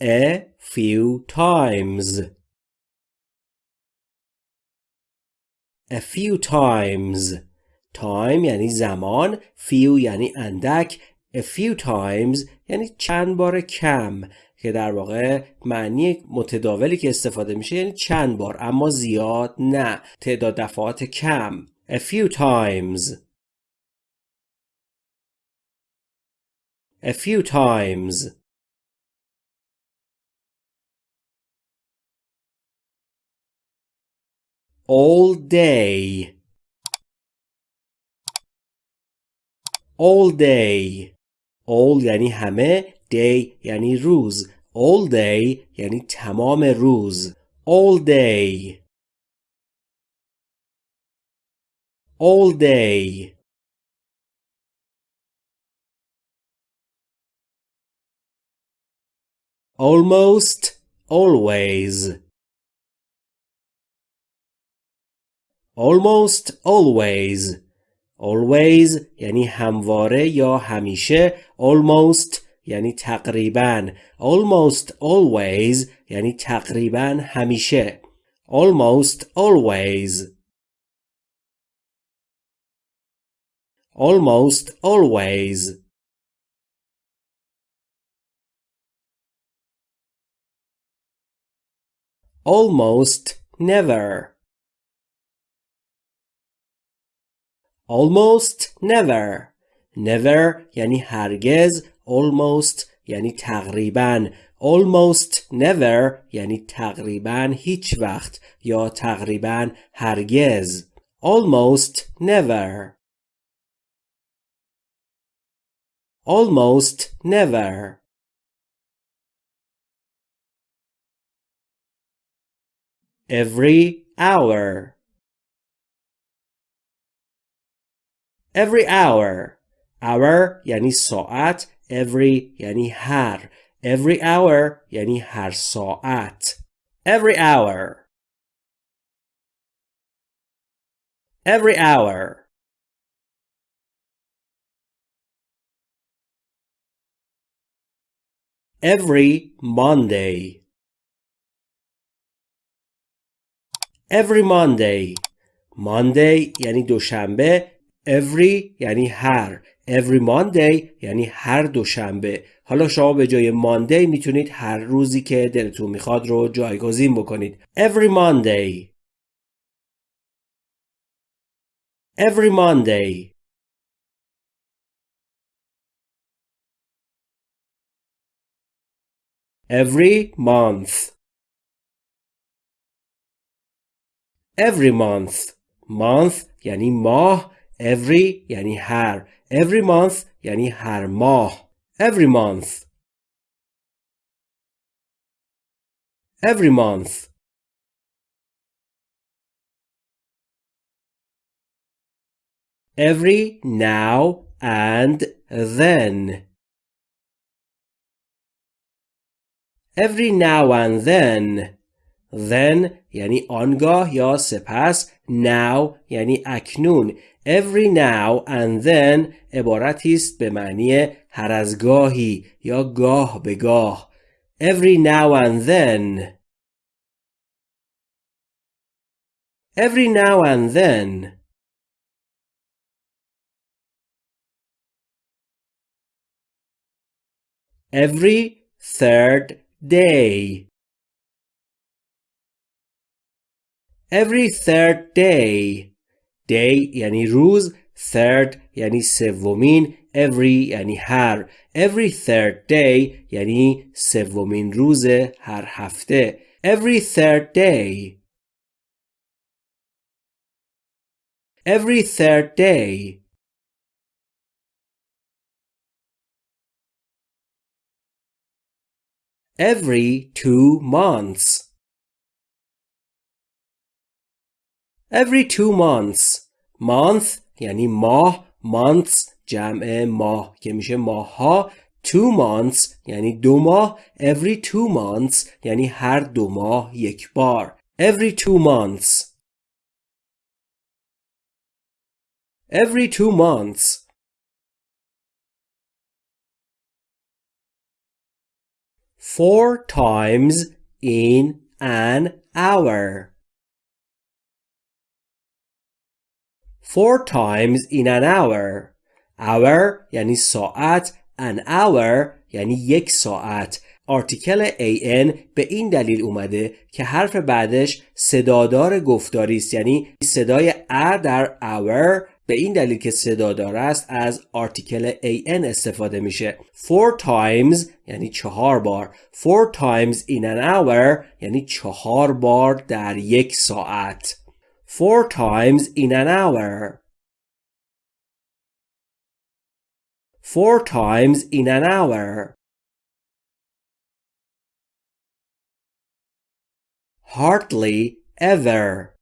a few times. A few times. Time یعنی زمان few یعنی اندک a few times یعنی چند بار کم که در واقع معنی متداولی که استفاده میشه یعنی چند بار اما زیاد نه تعداد دفعات کم. A few times. A few times. all day all day all یعنی همه day یعنی روز all day یعنی تمام روز all day all day almost always Almost always always یعنی همواره یا همیشه almost یعنی تقریبا almost always یعنی تقریبا همیشه almost always almost always almost never almost never never یعنی هرگز almost یعنی تقریبا almost never یعنی تقریبا هیچ وقت یا تقریبا هرگز almost never almost never every hour every hour hour یعنی ساعت every یعنی هر every hour یعنی هر ساعت every hour every hour every Monday every Monday Monday یعنی دوشنبه every یعنی هر. Every Monday یعنی هر دوشنبه. حالا شما به جای Monday می‌تونید هر روزی که دلتون می‌خواد رو جایگزین بکنید. Every Monday. Every Monday. Every month. Every month. Month یعنی ماه. every یعنی هر every month یعنی هر ماه every month every month every now and then every now and then Then یعنی آنگاه یا سپس now یعنی اکنون every now and then عبارتی است به معنی هر از گاهی یا گاه به گاه every now and then every now and then every third day every third day day یعنی روز third یعنی سومین every یعنی هر every third day یعنی سومین روز هر هفته every third day every third day every two months every two months month یعنی ماه months جمع ماه که میشه ماه ها two months یعنی دو ماه every two months یعنی هر دو ماه یک بار every two months every two months four times in an hour Four times in an hour. Hour یعنی ساعت an hour یعنی یک ساعت. آرتیکل an به این دلیل اومده که حرف بعدش صدادار گفتاری است یعنی صدای ا در hour به این دلیل که صدادار است از آرتیکل an استفاده میشه. Four times یعنی چهار بار. Four times in an hour یعنی چهار بار در یک ساعت. four times in an hour four times in an hour hardly ever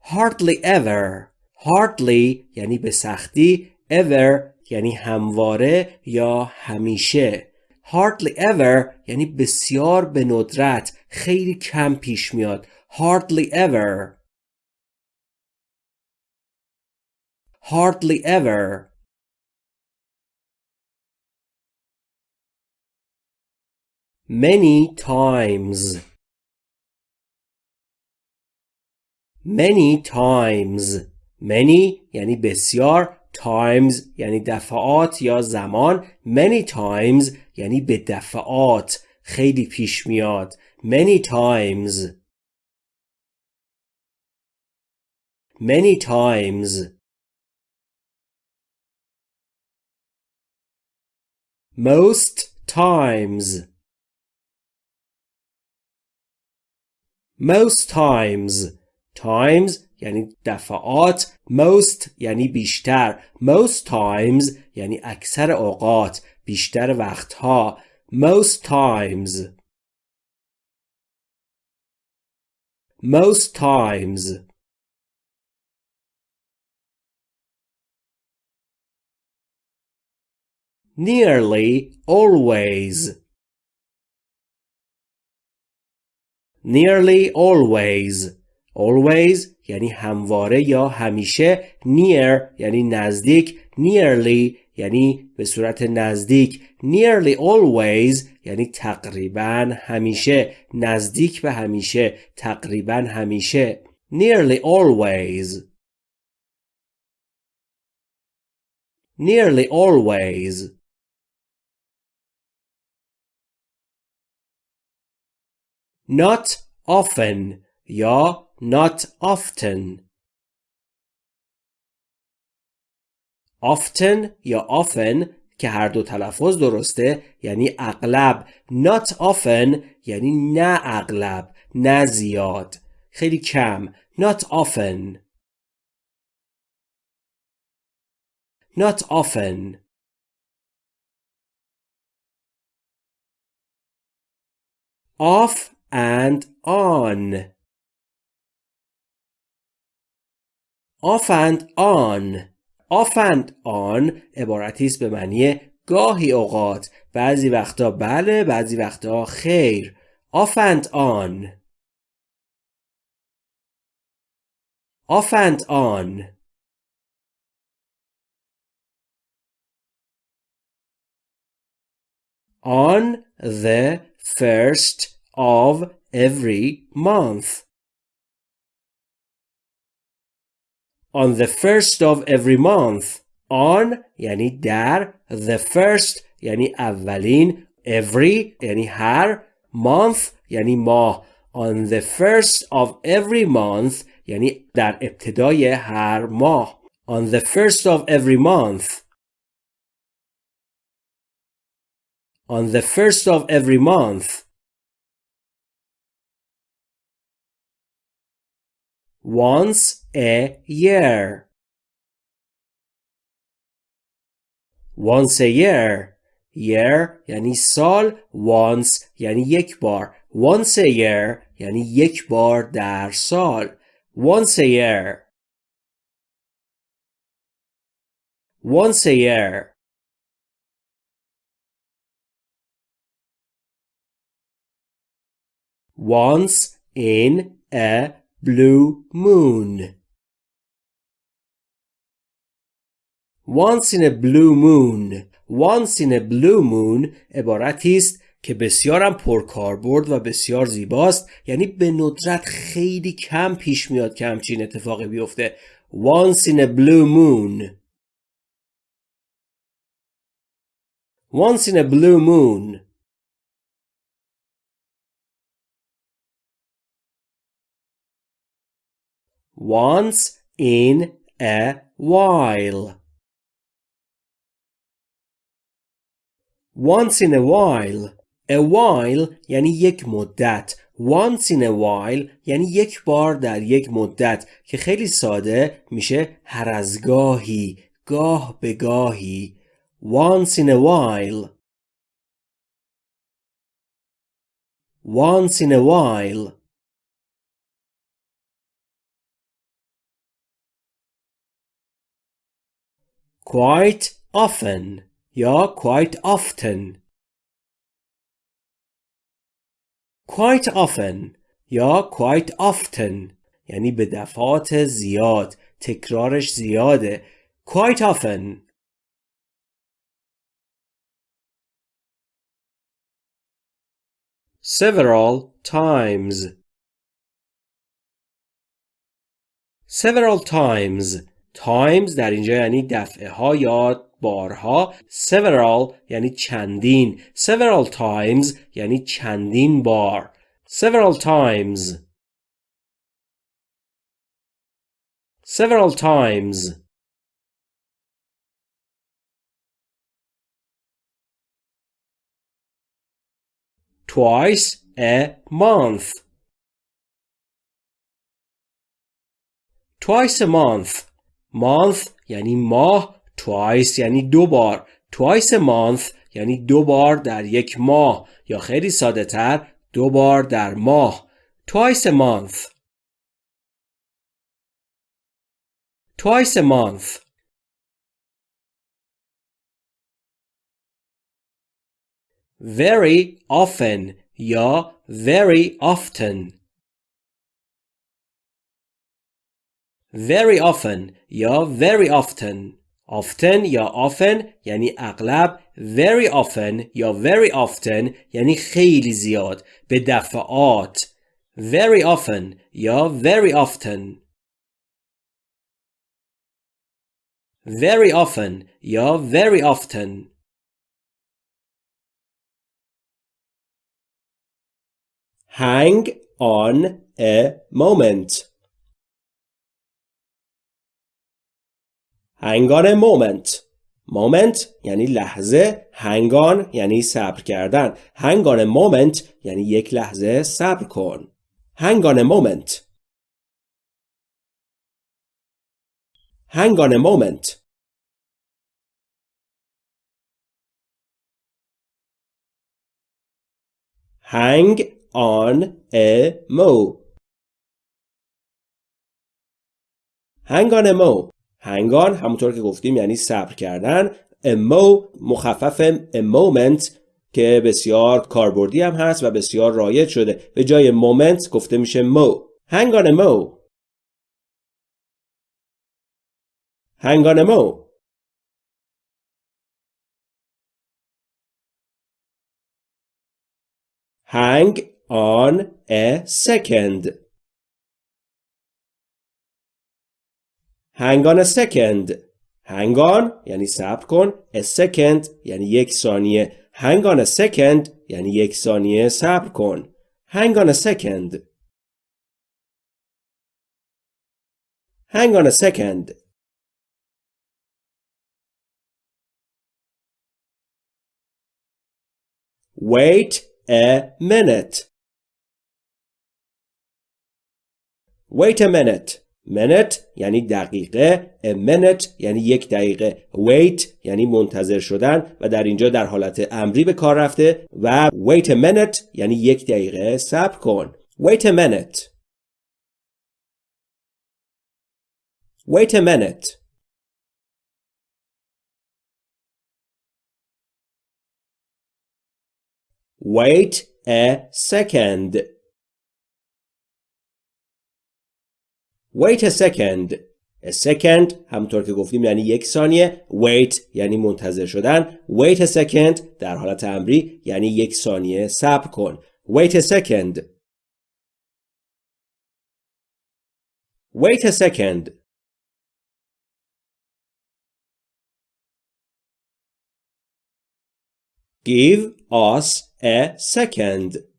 hardly ever hardly یعنی به سختی ever یعنی همواره یا همیشه hardly ever یعنی بسیار به ندرت خیلی کم پیش میاد. Hardly ever. Hardly ever. Many times. Many times. Many یعنی بسیار. Times یعنی دفعات یا زمان. Many times یعنی به دفعات. خیلی پیش میاد. many times many times most times most times times یعنی دفعات most یعنی بیشتر most times یعنی اکثر اوقات بیشتر وقتها most times most times nearly always nearly always always یعنی همواره یا همیشه near یعنی نزدیک nearly یعنی به صورت نزدیک nearly always یعنی تقریبا همیشه نزدیک به همیشه تقریبا همیشه. nearly always. nearly always. not often یا not often. Often یا often که هر دو تلفظ درسته یعنی اغلب not often یعنی نه اغلب نه زیاد خیلی کم not often not often off and on off and on off and on عبارتی است به معنی گاهی اوقات بعضی وقتا بله بعضی وقتا خیر. off and on off and on on the first of every month. On the first of every month. On یعنی در the first یعنی اولین every یعنی هر month یعنی ماه on the first of every month یعنی در ابتدای هر ماه on the first of every month on the first of every month once a year once a year year یعنی سال once یعنی یک بار once a year یعنی یک بار در سال once a year once a year once in a blue moon. Once in a blue moon. once in a blue moon عبارتی است که بسیارم پرکاربرد و بسیار زیباست یعنی به ندرت خیلی کم پیش میاد که همچین اتفاقی بیفته once in a blue moon once in a blue moon once in a while once in a while a while یعنی یک مدت once in a while یعنی یک بار در یک مدت که خیلی ساده میشه هر از گاهی گاه به گاهی once in a while once in a while quite often یا quite often quite often یا quite often یعنی به دفعات زیاد تکرارش زیاده quite often several times several times Times در اینجا یعنی دفعه ها یا بارها several یعنی چندین several times یعنی چندین بار several times several times twice a month twice a month month یعنی ماه twice یعنی دو بار twice a month یعنی دو بار در یک ماه یا خیلی ساده تر دو بار در ماه twice a month twice a month very often یا very often very often یا very often often یا often یعنی اغلب very often یا very often یعنی خیلی زیاد به دفعات very often یا very often very often یا very often hang on a moment Hang on a moment moment یعنی لحظه هنگان یعنی صبر کردن hang on a moment یعنی یک لحظه صبر کن hang on a moment hang on a moment hang on a mo hang on a mo هنگان همونطور که گفتیم یعنی صبر کردن mo مخفف a moment که بسیار کاربردی هم هست و بسیار رایج شده. به جای moment گفته میشه مو hang on a mo. Hang on a second. hang on a second hang on یعنی صبر کن a second یعنی یک ثانیه hang on a second یعنی یک ثانیه صبر کن hang on a second hang on a second wait a minute wait a minute Minute یعنی دقیقه a minute یعنی یک دقیقه wait یعنی منتظر شدن و در اینجا در حالت امری به کار رفته و wait a minute یعنی یک دقیقه صبر کن. wait a minute. wait a minute. wait a second. Wait a second. A second همونطور که گفتیم یعنی یک ثانیه wait یعنی منتظر شدن wait a second در حالت امری یعنی یک ثانیه صبر کن wait a second wait a second give us a second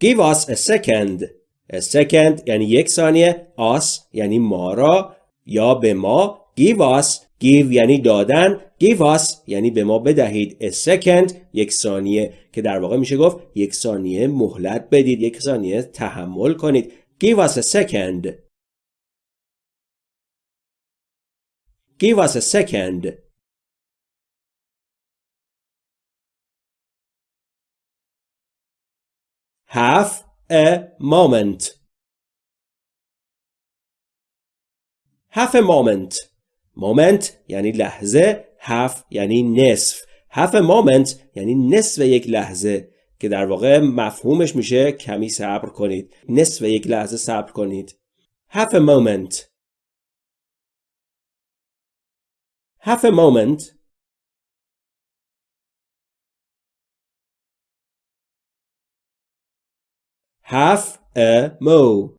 give us a second. A second یعنی یک ثانیه. Us یعنی ما را. یا به ما. Give us. Give یعنی دادن. Give us یعنی به ما بدهید. A second یک ثانیه. که در واقع میشه گفت یک ثانیه مهلت بدید. یک ثانیه تحمل کنید. Give us a second. Give us a second. Half a moment. Half a moment. Moment یعنی لحظه half یعنی نصف. Half a moment یعنی نصف یک لحظه که در واقع مفهومش میشه کمی صبر کنید. نصف یک لحظه صبر کنید. Half a moment. Half a moment. Half a mo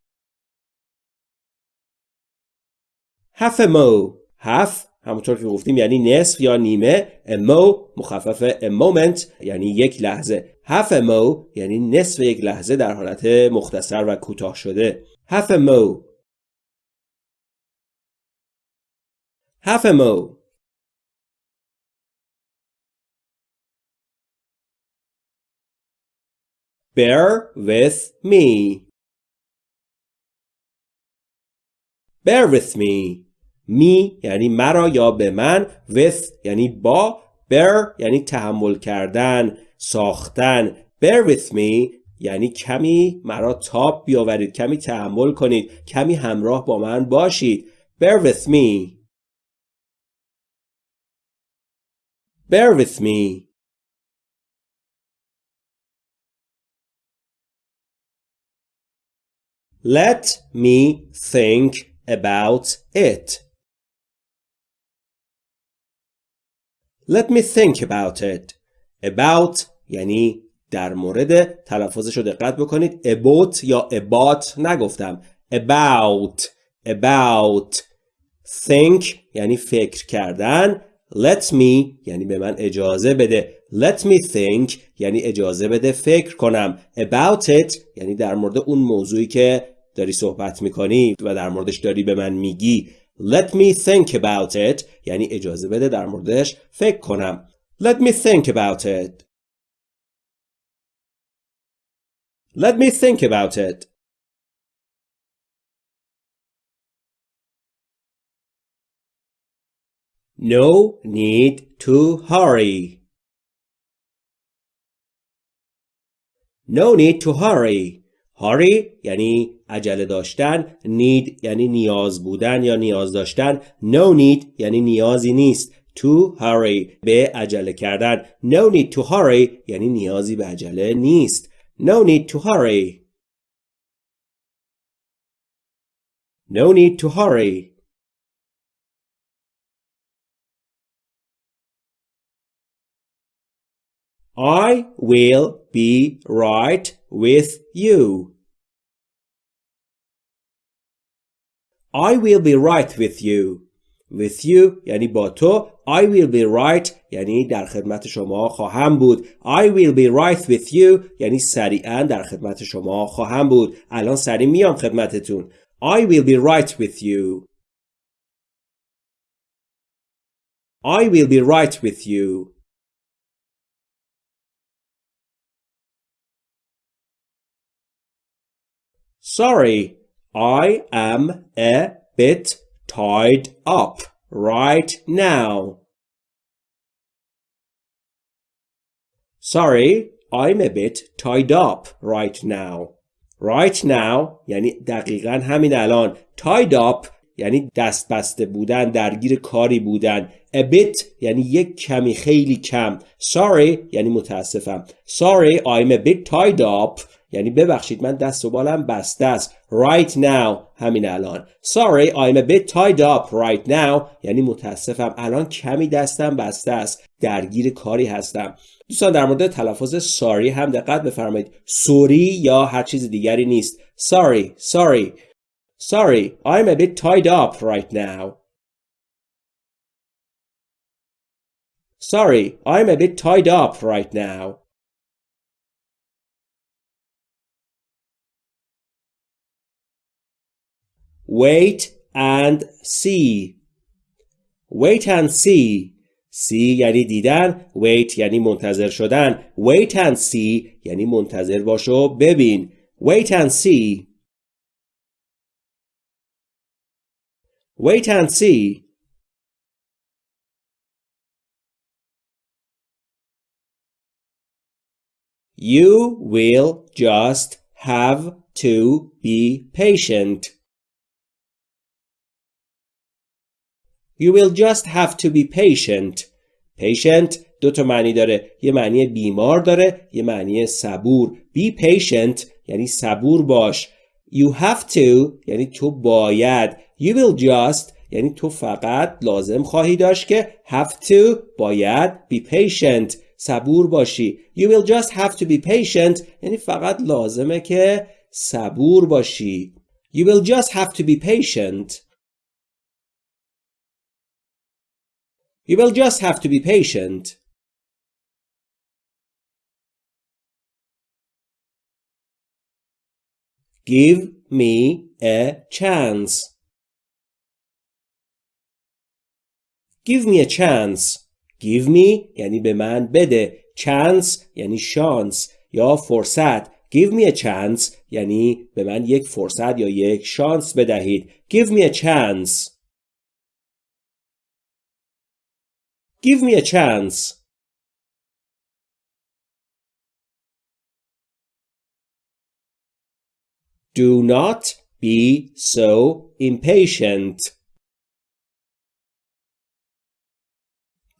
half a mo half همونطور که گفتیم یعنی نصف یا نیمه. A mo مخفف a moment یعنی یک لحظه. Half a mo یعنی نصف یک لحظه در حالت مختصر و کوتاه شده. Half a mo half a mo Bear with me. Bear with me. می یعنی مرا یا به من. With یعنی با. Bear یعنی تحمل کردن ساختن. Bear with me یعنی کمی مرا تاب بیاورید کمی تحمل کنید کمی همراه با من باشید. Bear with me. Bear with me. Let me think about it. Let me think about it. About یعنی در مورد تلفظش رو دقت بکنید about یا about نگفتم about about think یعنی فکر کردن let me یعنی به من اجازه بده let me think یعنی اجازه بده فکر کنم. About it یعنی در مورد اون موضوعی که داری صحبت می‌کنی و در موردش داری به من میگی. Let me think about it یعنی اجازه بده در موردش فکر کنم. Let me think about it. Let me think about it. No need to hurry. No need to hurry. Hurry یعنی عجله داشتن. Need یعنی نیاز بودن یا نیاز داشتن. No need یعنی نیازی نیست. To hurry به عجله کردن. No need to hurry یعنی نیازی به عجله نیست. No need to hurry. No need to hurry. I will be right with you. I will be right with you. With you یعنی با تو I will be right یعنی در خدمت شما خواهم بود I will be right with you یعنی سریعا در خدمت شما خواهم بود الان سریع میام خدمتتون I will be right with you I will be right with you Sorry, I am a bit tied up right now. Sorry, I'm a bit tied up right now. Right now یعنی دقیقا همین الان. Tied up یعنی دست بسته بودن درگیر کاری بودن. A bit یعنی یک کمی خیلی کم. Sorry یعنی متاسفم. Sorry I'm a bit tied up. یعنی ببخشید من دست و بالم بسته است. Right now. همین الان. Sorry I'm a bit tied up right now. یعنی متاسفم. الان کمی دستم بسته است. درگیر کاری هستم. دوستان در مورد تلفظ ساری هم دقت بفرمایید. سوری یا هر چیز دیگری نیست. Sorry. Sorry. sorry I'm a bit tied up right now sorry I'm a bit tied up right now wait and see wait and see see یعنی دیدن wait یعنی منتظر شدن wait and see یعنی منتظر باش و ببین wait and see wait and see You will just have to be patient. You will just have to be patient. Patient دو تا معنی داره. یه معنی بیمار داره. یه معنی صبور. Be patient یعنی صبور باش. You have to یعنی تو باید. You will just یعنی تو فقط لازم خواهی داشت که have to باید be patient صبور باشی. You will just have to be patient یعنی فقط لازمه که صبور باشی. You will just have to be patient. You will just have to be patient. Give me a chance. Give me a chance. Give me یعنی به من بده. Chance یعنی شانس یا فرصت. Give me a chance یعنی به من یک فرصت یا یک شانس بدهید. Give me a chance. Give me a chance. Do not be so impatient.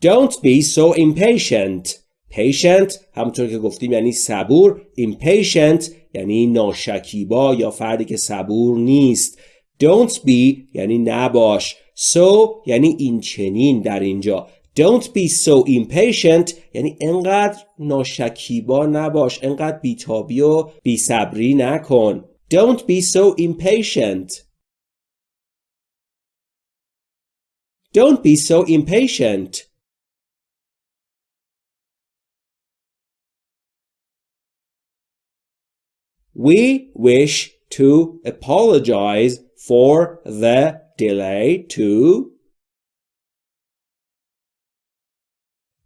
Don't be so impatient. Patient همونطور که گفتیم یعنی صبور. Impatient یعنی ناشکیبا یا فردی که صبور نیست. Don't be یعنی نباش. So یعنی این چنین در اینجا. Don't be so impatient یعنی انقدر ناشکیبا نباش انقدر بیتابی و بیصبری نکن Don't be so impatient. Don't be so impatient. We wish to apologize for the delay to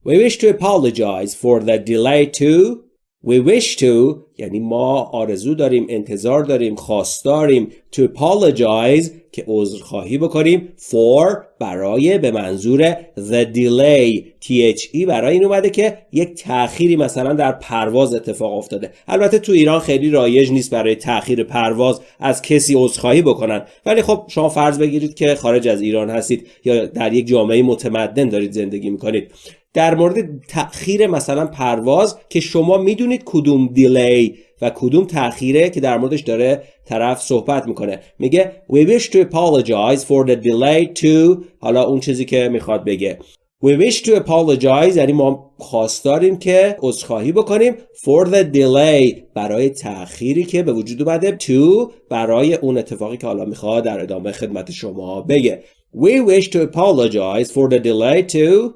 We wish to apologize for the delay to We wish to یعنی ما آرزو داریم انتظار داریم خواستاریم to apologize که عذرخواهی بکنیم for برای به منظور the delay THE برای این اومده که یک تأخیری مثلا در پرواز اتفاق افتاده. البته تو ایران خیلی رایج نیست برای تأخیر پرواز از کسی عذرخواهی بکنن. ولی خب شما فرض بگیرید که خارج از ایران هستید یا در یک جامعه متمدن دارید زندگی می‌کنید. در مورد تأخیر مثلا پرواز که شما می‌دونید کدوم دیلی و کدوم تأخیره که در موردش داره طرف صحبت می‌کنه. میگه we wish to apologize for the delay to حالا اون چیزی که می‌خواد بگه. We wish to apologize یعنی ما خواستاریم که عذرخواهی بکنیم for the delay برای تأخیری که به وجود اومده to برای اون اتفاقی که حالا می‌خواد در ادامه خدمت شما بگه. We wish to apologize for the delay to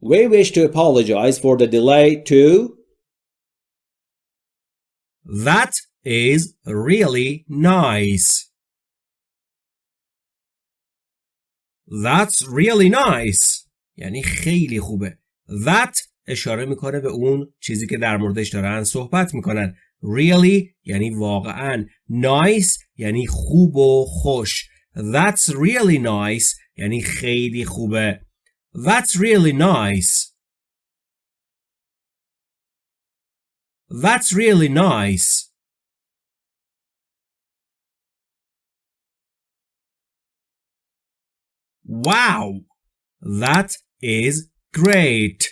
We wish to apologize for the delay too. That is really nice. That's really nice. یعنی خیلی خوبه. That اشاره می‌کنه به اون چیزی که در موردش دارن صحبت می‌کنن. Really یعنی واقعا. Nice یعنی خوب و خوش. That's really nice یعنی خیلی خوبه. That's really nice. That's really nice. Wow! That is great.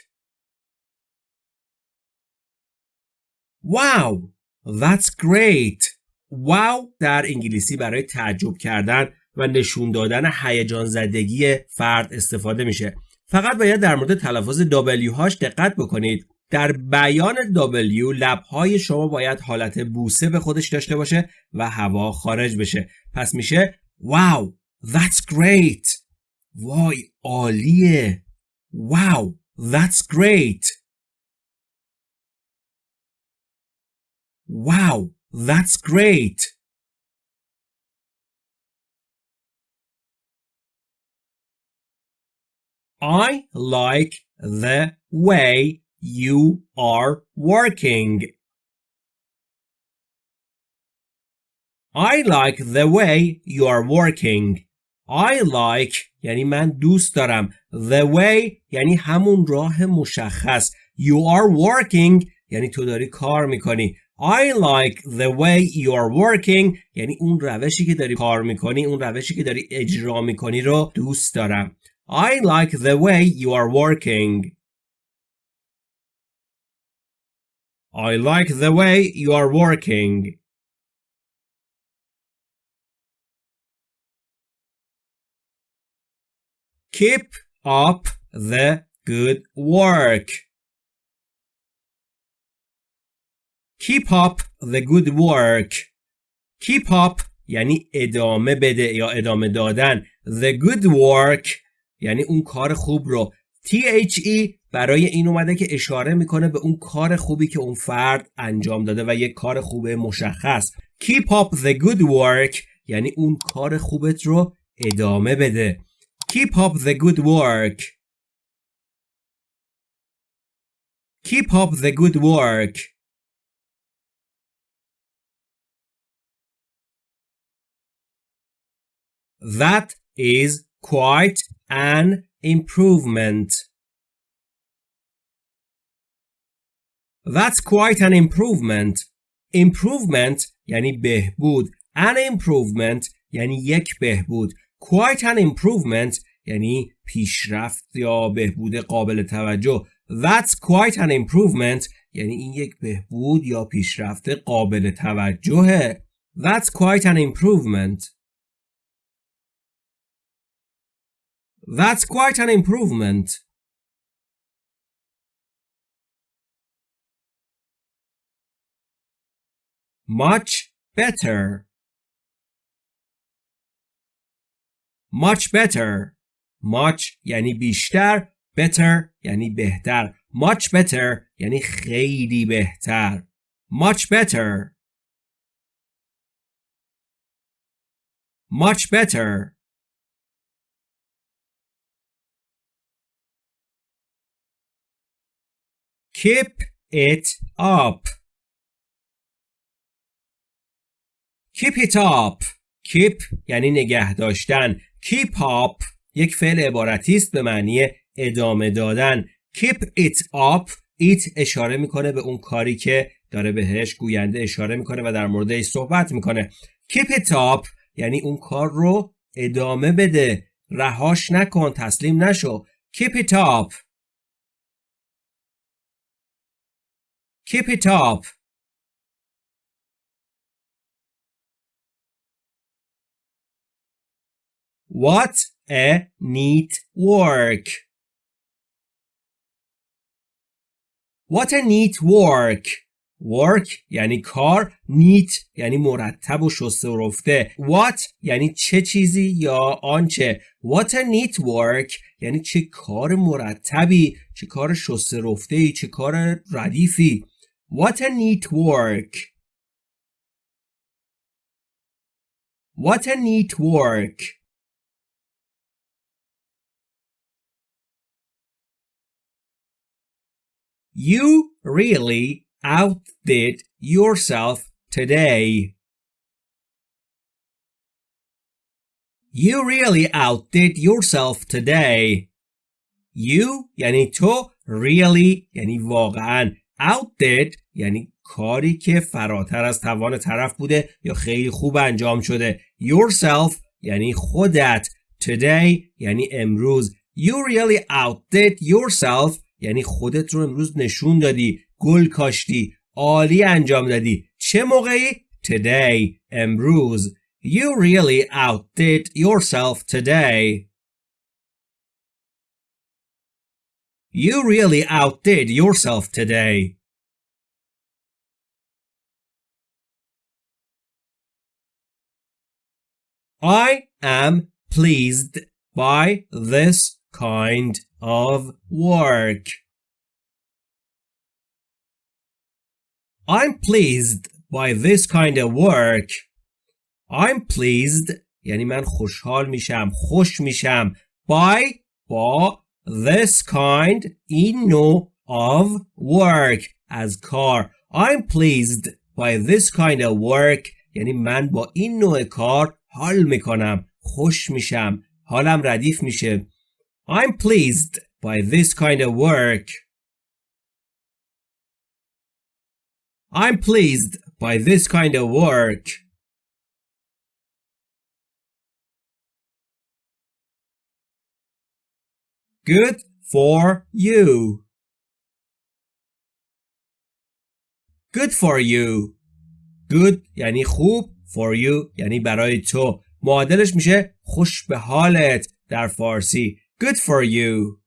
Wow! That's great. Wow در انگلیسی برای تعجب کردن و نشون دادن هیجان زدگی فرد استفاده میشه. فقط باید در مورد تلفظ W هاش دقت بکنید. در بیان W لبهای شما باید حالت بوسه به خودش داشته باشه و هوا خارج بشه. پس میشه Wow, that's great. وای عالیه. Wow, that's great. Wow, that's great. I like the way you are working. I like the way you are working. I like یعنی من دوست دارم. The way یعنی همون راه مشخص. You are working یعنی تو داری کار می‌کنی. I like the way you are working یعنی اون روشی که داری کار می‌کنی اون روشی که داری اجرا می‌کنی رو دوست دارم I like the way you are working I like the way you are working Keep up the good work Keep up the good work. Keep up یعنی ادامه بده یا ادامه دادن. The good work یعنی اون کار خوب رو. THE برای این اومده که اشاره می‌کنه به اون کار خوبی که اون فرد انجام داده و یک کار خوب مشخص. Keep up the good work یعنی اون کار خوبت رو ادامه بده. Keep up the good work. Keep up the good work. That is quite an improvement. That's quite an improvement. Improvement یعنی بهبود. An improvement یعنی یک بهبود. Quite an improvement یعنی پیشرفت یا بهبود قابل توجه. That's quite an improvement یعنی این یک بهبود یا پیشرفت قابل توجهه. That's quite an improvement. That's quite an improvement. Much better. Much better. Much یعنی بیشتر. Better یعنی بهتر. Much better یعنی خیلی بهتر. Much better. Much better. Keep it up. Keep it up. Keep یعنی نگه داشتن. Keep up یک فعل عبارتی است به معنی ادامه دادن. Keep it up. It اشاره می‌کنه به اون کاری که داره بهش گوینده اشاره می‌کنه و در موردش صحبت می‌کنه. Keep it up یعنی اون کار رو ادامه بده. رهاش نکن. تسلیم نشو. Keep it up. Keep it up. What a neat work. What a neat work. Work یعنی کار neat یعنی مرتب و شسته و رفته What یعنی چه چیزی یا آنچه What a neat work یعنی چه کار مرتبی چه کار شسته رفته ای چه کار ردیفی What a neat work! What a neat work! You really outdid yourself today. You really outdid yourself today. You یعنی تو really یعنی واقعا outdid یعنی کاری که فراتر از توان طرف بوده یا خیلی خوب انجام شده. Yourself یعنی خودت. Today یعنی امروز. You really outdid yourself یعنی خودت رو امروز نشون دادی گل کاشتی عالی انجام دادی. چه موقعی؟ Today. امروز. You really outdid yourself today. You really outdid yourself today I am pleased by this kind of work. I'm pleased by this kind of work. I'm pleased یعنی من خوشحال میشم خوش میشم by با this kind این نوع of work از کار I'm pleased by this kind of work یعنی من با این نوع کار حال میکنم خوش میشم حالم ردیف میشه I'm pleased by this kind of work I'm pleased by this kind of work Good for you Good for you Good یعنی خوب for you یعنی برای تو معادلش میشه خوش به حالت در فارسی good for you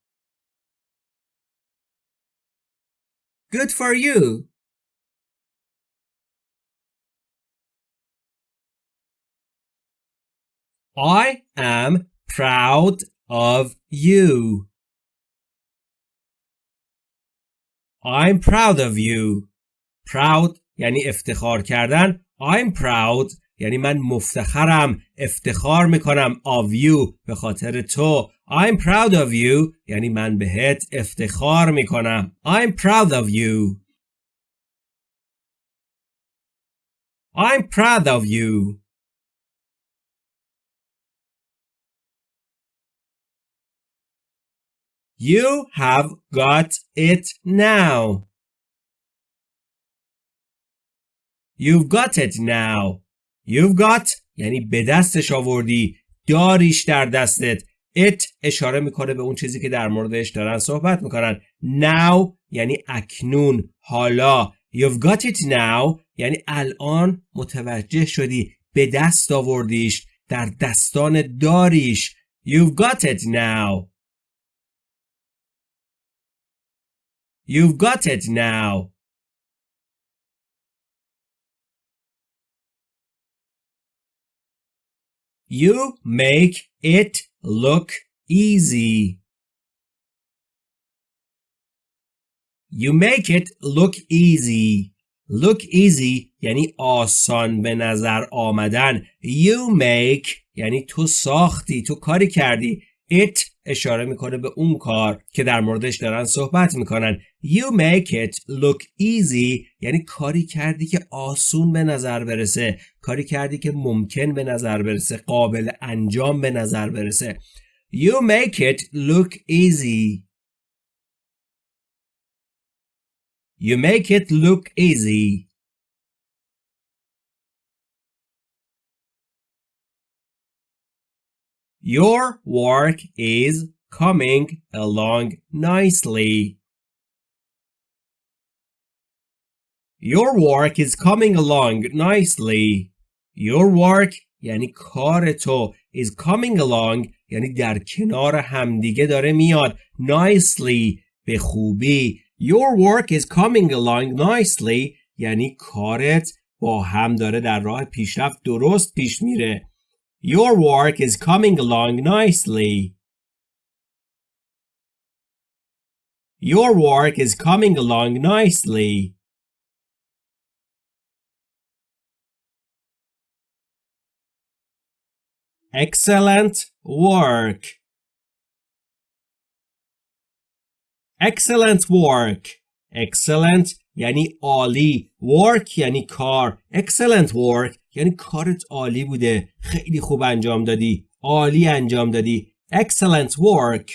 good for you I am proud of you I'm proud of you. Proud یعنی افتخار کردن. I'm proud یعنی من مفتخرم. افتخار می‌کنم of you به خاطر تو. I'm proud of you یعنی من بهت افتخار می‌کنم. I'm proud of you. I'm proud of you. You have got it now You've got it now. You've got یعنی به دستش آوردی. داریش در دستت. It اشاره می‌کنه به اون چیزی که در موردش دارن صحبت می‌کنن. Now یعنی اکنون. حالا. You've got it now یعنی الان متوجه شدی. به دست آوردیش. در دستان داریش. You've got it now. You've got it now. You make it look easy. You make it look easy. Look easy یعنی آسان به نظر آمدن. You make یعنی تو ساختی، تو کاری کردی. It اشاره می‌کنه به اون کار که در موردش دارن صحبت می‌کنن. You make it look easy یعنی کاری کردی که آسون به نظر برسه کاری کردی که ممکن به نظر برسه قابل انجام به نظر برسه. You make it look easy. You make it look easy. Your work is coming along nicely. Your work is coming along nicely. Your work یعنی کار تو is coming along یعنی در کنار همدیگه داره میاد nicely به خوبی Your work is coming along nicely یعنی کارت با هم داره در راه پیشرفت درست پیش میره your work is coming along nicely. Your work is coming along nicely. Excellent work. Excellent work. Excellent یعنی عالی. Work یعنی کار. Excellent work یعنی کارت عالی بوده خیلی خوب انجام دادی عالی انجام دادی excellent work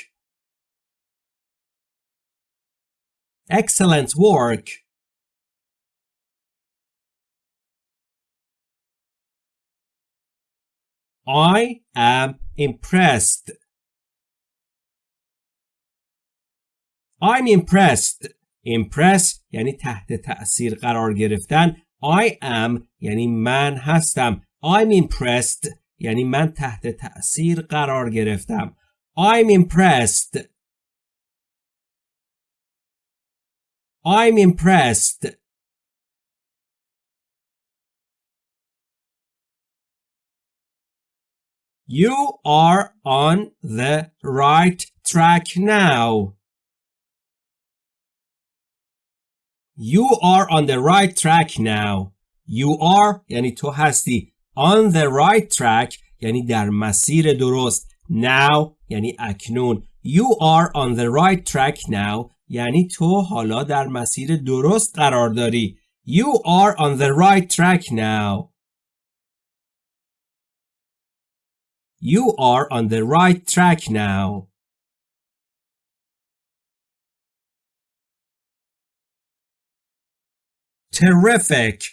excellent work I am impressed. I'm impressed. Impress یعنی تحت تأثیر قرار گرفتن. I am یعنی من هستم. I'm impressed یعنی من تحت تأثیر قرار گرفتم. I'm impressed. I'm impressed. You are on the right track now. You are on the right track now. You are یعنی تو هستی. On the right track یعنی در مسیر درست. Now یعنی اکنون. You are on the right track now یعنی تو حالا در مسیر درست قرار داری. You are on the right track now. You are on the right track now. Terrific.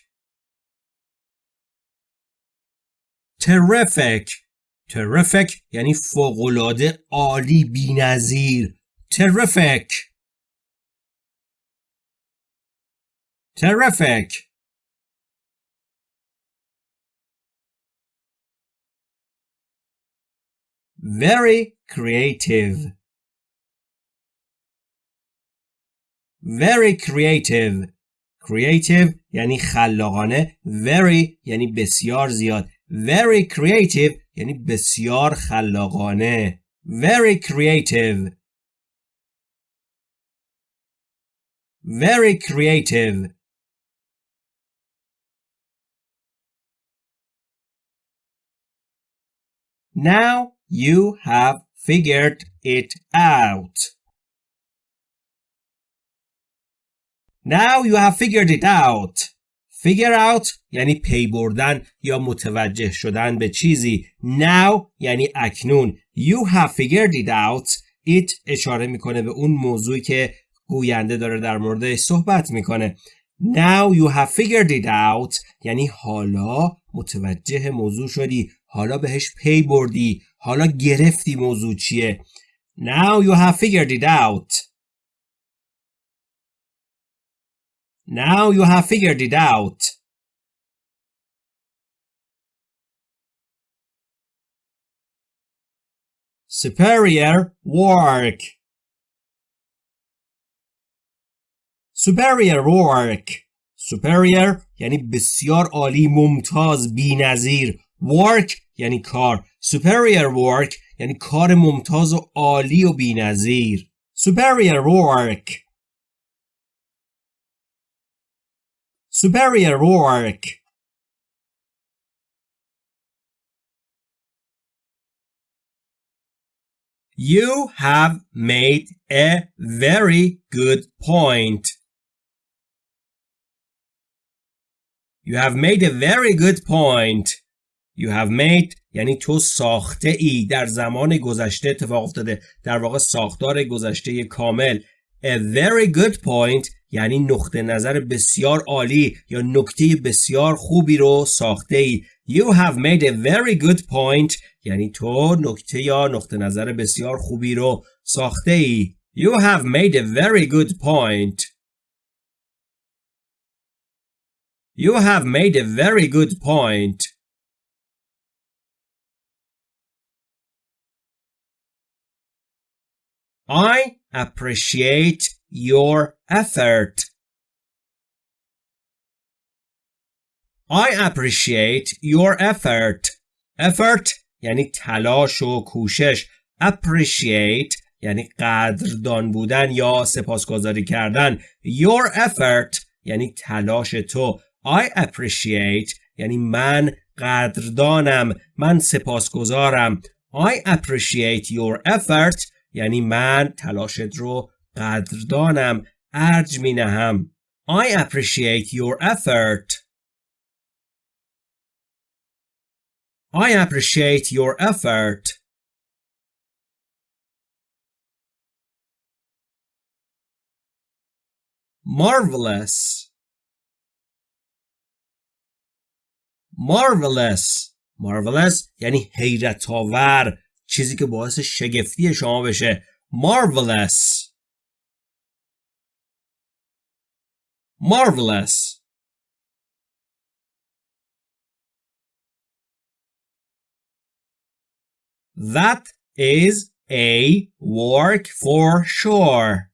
Terrific. Terrific یعنی فوقالعاده عالی بی‌نظیر. Terrific. Terrific. very creative very creative creative یعنی خلاقانه very یعنی بسیار زیاد very creative یعنی بسیار خلاقانه very creative very creative Now You have figured it out. Now you have figured it out. Figure out یعنی پی بردن یا متوجه شدن به چیزی. Now یعنی اکنون. You have figured it out. It اشاره می‌کنه به اون موضوعی که گوینده داره در موردش صحبت می‌کنه. Now you have figured it out یعنی حالا متوجه موضوع شدی حالا بهش پی بردی حالا گرفتی موضوع چیه Now you have figured it out Now you have figured it out Superior work Superior work Superior یعنی بسیار عالی ممتاز بی‌نظیر work یعنی کار superior work یعنی کار ممتاز و عالی و بی‌نظیر superior work superior work You have made a very good point. You have made a very good point. You have made یعنی تو ساخته ای در زمان گذشته اتفاق افتاده در واقع ساختار گذشته کامل A very good point یعنی نقطه نظر بسیار عالی یا نکته بسیار خوبی رو ساخته ای You have made a very good point یعنی تو نکته یا نقطه نظر بسیار خوبی رو ساخته ای You have made a very good point You have made a very good point I appreciate your effort. I appreciate your effort. Effort یعنی تلاش و کوشش. Appreciate یعنی قدردان بودن یا سپاسگزاری کردن. Your effort یعنی تلاش تو. I appreciate یعنی من قدردانم. من سپاسگزارم. I appreciate your effort یعنی من تلاشت رو قدردانم ارج می نهم I appreciate your effort I appreciate your effort Marvelous Marvelous marvelous یعنی حیرت آور چیزی که باعث شگفتی شما بشه marvelous marvelous That is a work for sure.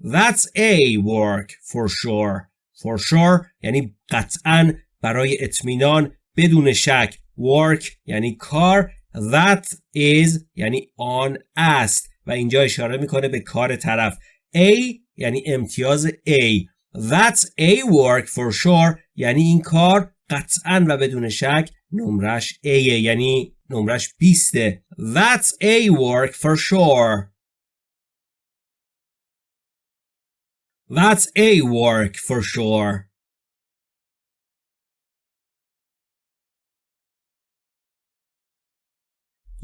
That's a work for sure. For sure یعنی قطعا برای اطمینان بدون شک work یعنی کار. That is یعنی آن است. و اینجا اشاره می‌کنه به کار طرف. A یعنی امتیاز A. That's a work for sure یعنی این کار قطعا و بدون شک نمرش A یعنی نمرش 20 That's a work for sure. That's a work for sure.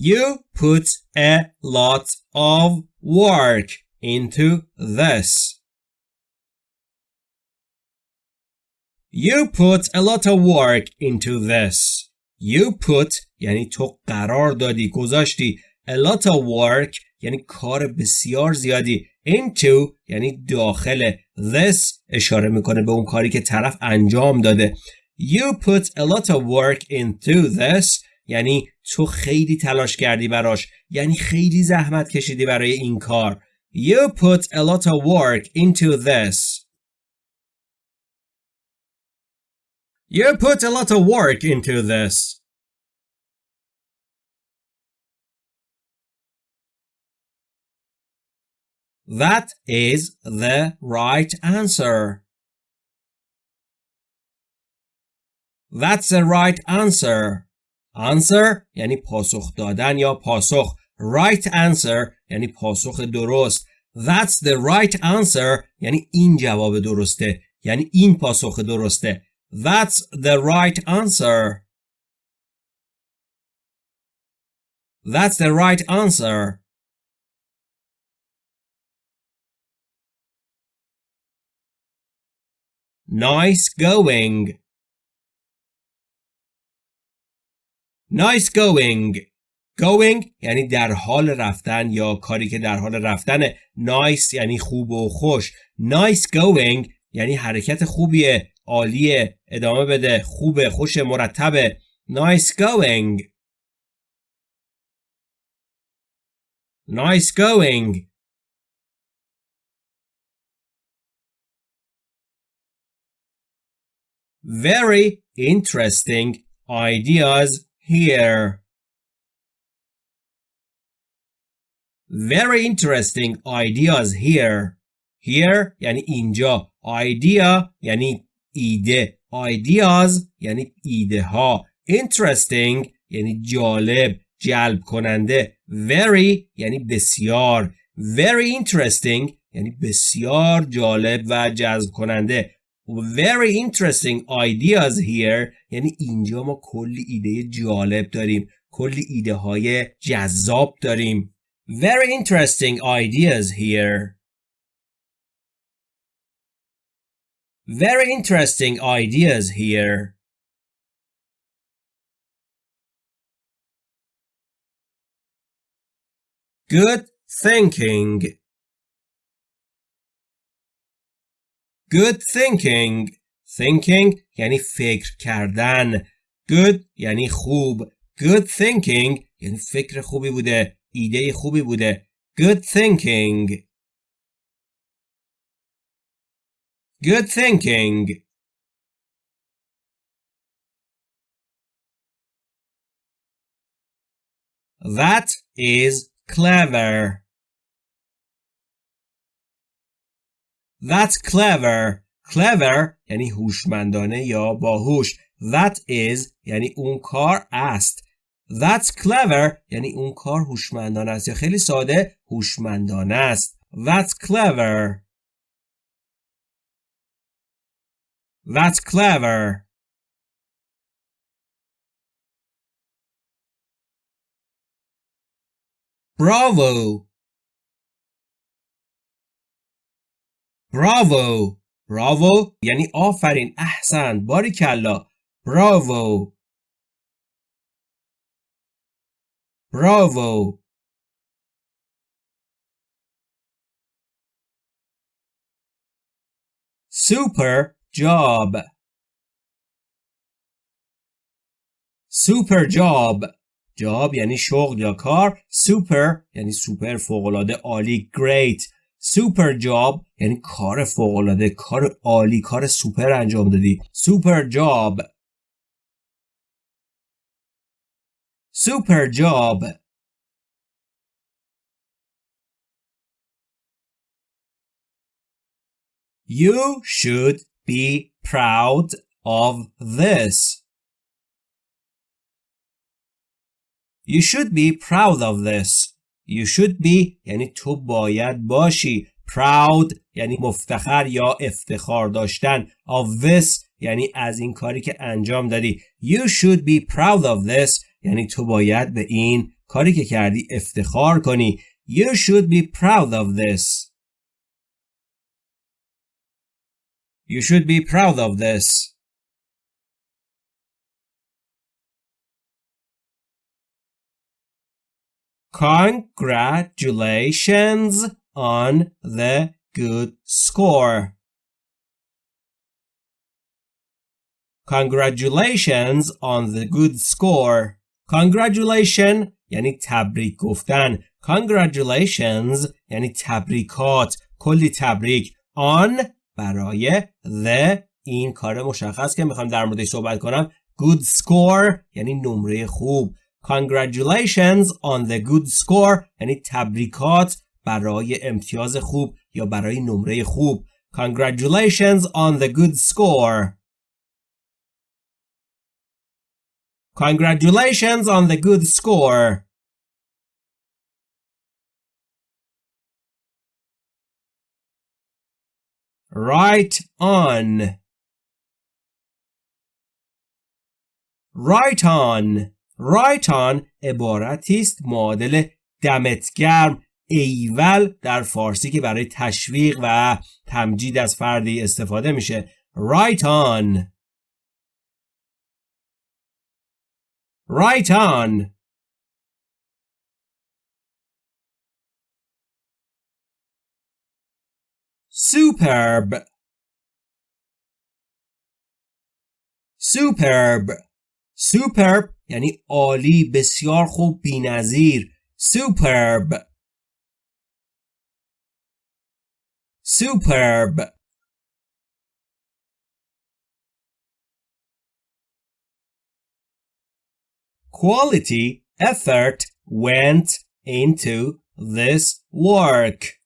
You put a lot of work into this. You put a lot of work into this. You put یعنی تو قرار دادی گذاشتی a lot of work یعنی کار بسیار زیادی into یعنی داخل this اشاره می‌کنه به اون کاری که طرف انجام داده You put a lot of work into this یعنی تو خیلی تلاش کردی براش یعنی خیلی زحمت کشیدی برای این کار You put a lot of work into this You put a lot of work into this. That is the right answer. That's the right answer. Answer یعنی پاسخ دادن یا پاسخ. Right answer یعنی پاسخ درست. That's the right answer یعنی این جواب درسته. یعنی این پاسخ درسته. That's the right answer. That's the right answer. Nice going. Nice going. Going یعنی در حال رفتن یا کاری که در حال رفتن. Nice یعنی خوب و خوش. Nice going یعنی حرکت خوبیه. عالیه ادامه بده خوبه خوش مرتبه nice going nice going very interesting ideas here very interesting ideas here here یعنی اینجا idea یعنی ایده ideas یعنی ایده ها interesting یعنی جالب جلب کننده very یعنی بسیار very interesting یعنی بسیار جالب و جذب کننده very interesting ideas here یعنی اینجا ما کلی ایده جالب داریم کلی ایده های جذاب داریم very interesting ideas here Very interesting ideas here. Good thinking. Good thinking. Thinking یعنی فکر کردن. Good یعنی خوب. Good thinking یعنی فکر خوبی بوده. ایده خوبی بوده. Good thinking. Good thinking. That is clever. That's clever. Clever یعنی هوشمندانه یا باهوش. That is یعنی اون کار است. That's clever یعنی اون کار هوشمندانه است یا خیلی ساده هوشمندانه است. That's clever. That's clever. Bravo. Bravo. Bravo یعنی آفرین احسن باری کلا bravo bravo super job super job job یعنی شغل یا کار super یعنی سوپر فوقالعاده عالی great super job یعنی کار فوقالعاده کار عالی کار سوپر انجام دادی super job super job You should be proud of this. You should be proud of this. You should be یعنی تو باید باشی. Proud یعنی مفتخر یا افتخار داشتن. Of this یعنی از این کاری که انجام دادی. You should be proud of this یعنی تو باید به این کاری که کردی افتخار کنی. You should be proud of this. You should be proud of this. Congratulations on the good score. Congratulations on the good score. Congratulation یعنی تبریک گفتن. Congratulations یعنی تبریکات. کلی تبریک. On برای the این کار مشخص که می‌خوام در موردش صحبت کنم good score یعنی نمره خوب congratulations on the good score یعنی تبریکات برای امتیاز خوب یا برای نمره خوب congratulations on the good score congratulations on the good score right on right on right on عبارتی است معادل دمت گرم ایول در فارسی که برای تشویق و تمجید از فردی استفاده میشه. Right on. Right on. Superb. Superb. Superb یعنی عالی بسیار خوب بینظیر. Superb. superb quality effort went into this work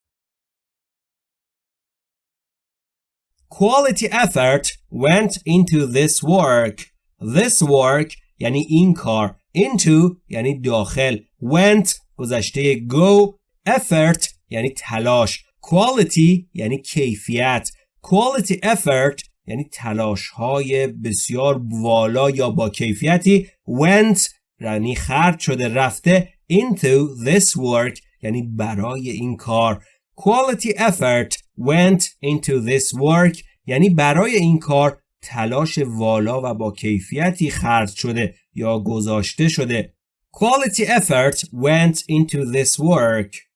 Quality effort went into this work. This work یعنی این کار. Into یعنی داخل. Went گذشته go. Effort یعنی تلاش. Quality یعنی کیفیت. Quality effort یعنی تلاش های بسیار والا یا با کیفیتی went یعنی خرج شده رفته into this work یعنی برای این کار Quality effort went into this work یعنی برای این کار تلاش والا و با کیفیتی خرج شده یا گذاشته شده. Quality effort went into this work.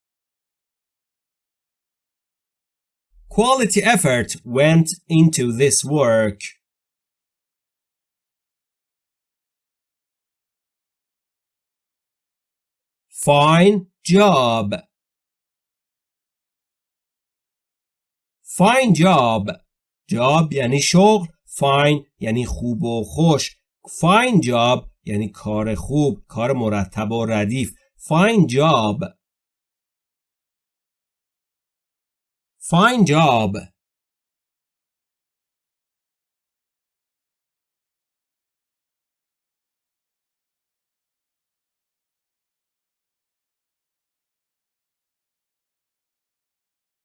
Quality effort went into this work. Fine job. Fine job job یعنی شغل fine یعنی خوب و خوش fine job یعنی کار خوب کار مرتب و ردیف fine job Fine job